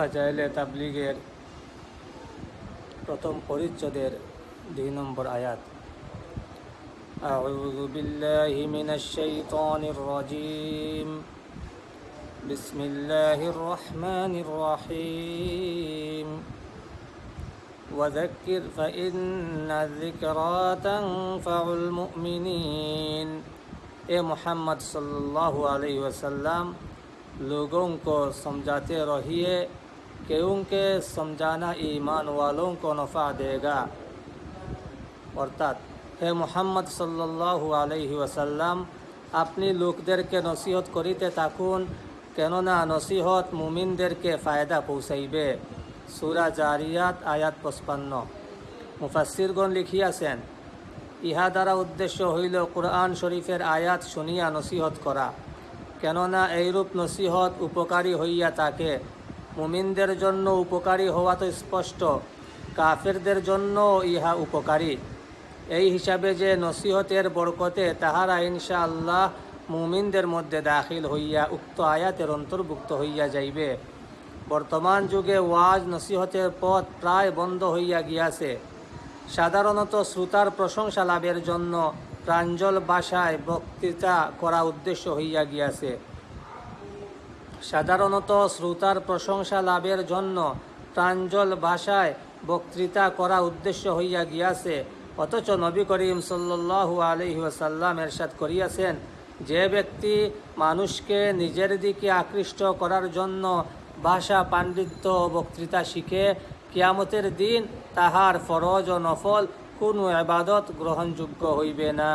ফাজাইলে তাবলিগের প্রথম পরিচ্ছদের দুই নম্বর আয়াত أعوذ بالله من الشيطان الرجيم بسم الله الرحمن الرحيم وذكر فإن الذكرى تنفع المؤمنين এ মোহাম্মদ सल्लल्लाहु अलैहि वसल्लम लोगों को समझाते रहिए क्योंकि समझाना ईमान वालों को नफ़ा देगा অর্থাৎ হে মুহাম্মদ সাল্লাল্লাহু আলাইহি ওয়াসাল্লাম আপনি লোকদেরকে নসিহত করিতে থাকুন কেননা নসিহত মুমিনদেরকে ফায়দা পৌঁছাইবে সুরা জারিয়াত আয়াত পঁচপান্ন মুফাসিরগণ লিখিয়াছেন ইহা দ্বারা উদ্দেশ্য হইল কোরআন শরীফের আয়াত শুনিয়া নসিহত করা কেননা এইরূপ নসিহত উপকারী হইয়া থাকে মুমিনদের জন্য উপকারী হওয়া তো স্পষ্ট, কাফেরদের জন্য ইহা উপকারী। এই হিসাবে যে নসিহতের বরকতে তাহারা ইনশা আল্লাহ মুমিনদের মধ্যে দাখিল হইয়া উক্ত আয়াতের অন্তর্ভুক্ত হইয়া যাইবে। বর্তমান যুগে ওয়াজ নসিহতের পথ প্রায় বন্ধ হইয়া গিয়াছে। সাধারণত শ্রোতার প্রশংসা লাভের জন্য প্রাঞ্জল ভাষায় বক্তৃতা করা উদ্দেশ্য হইয়া গিয়াছে। সাধারণত শ্রোতার প্রশংসা লাভের জন্য প্রাঞ্জল ভাষায় বক্তৃতা করা উদ্দেশ্য হইয়া গিয়াছে। অথচ নবী করিম সাল্লু আলহি ওসাল্লাম এরশাদ করিয়াছেন, যে ব্যক্তি মানুষকে নিজের দিকে আকৃষ্ট করার জন্য ভাষা, পাণ্ডিত্য ও বক্তৃতা শিখে, কিয়ামতের দিন তাহার ফরজ ও নফল কোনো আবাদত গ্রহণযোগ্য হইবে না।